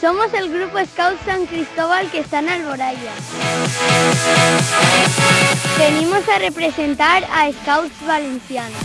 Somos el grupo Scout San Cristóbal que está en Alboraya. Venimos a representar a Scouts Valencianos.